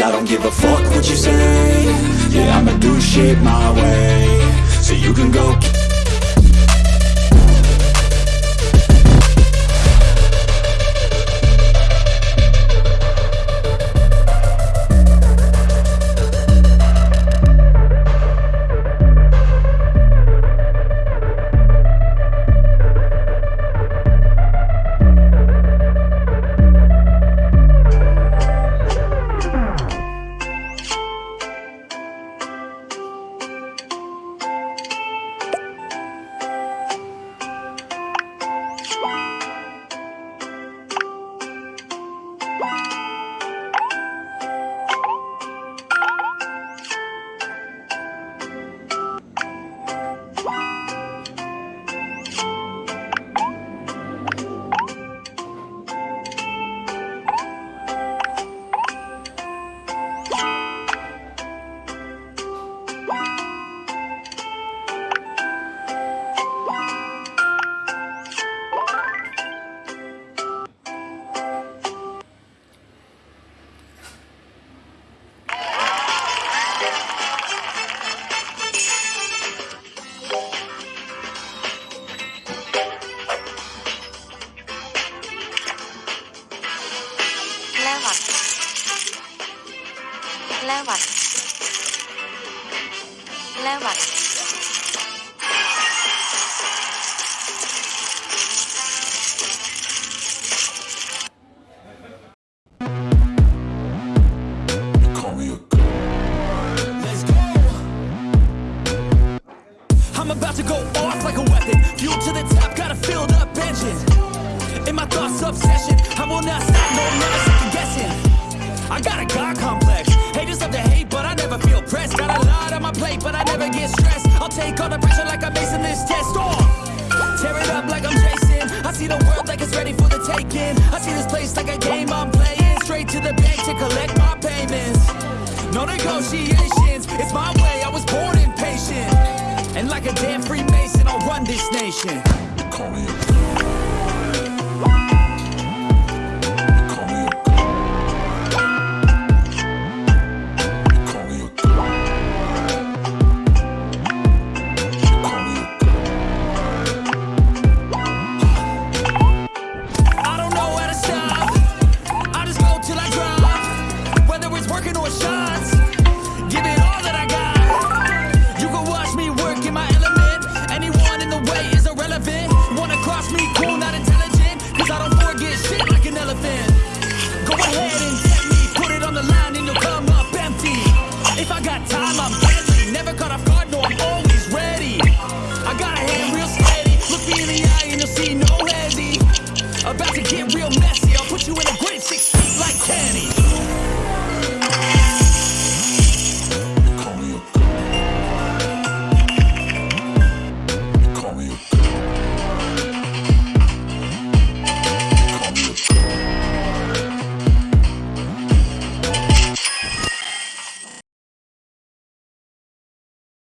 I don't give a fuck what you say. Yeah, I'ma do shit my way. So you can go 11 I'm about to go off like a weapon. Fuel to the top, got a filled up engine In my thoughts, obsession I will not stop, no, never stop get stressed. I'll take all the pressure like I'm acing this test. Oh! Tear it up like I'm Jason. I see the world like it's ready for the taking. I see this place like a game I'm playing. Straight to the bank to collect my payments. No negotiations, it's my way, I was born impatient. And like a damn Freemason, I'll run this nation. Call me you'll see no handy. About to get real messy, I'll put you in a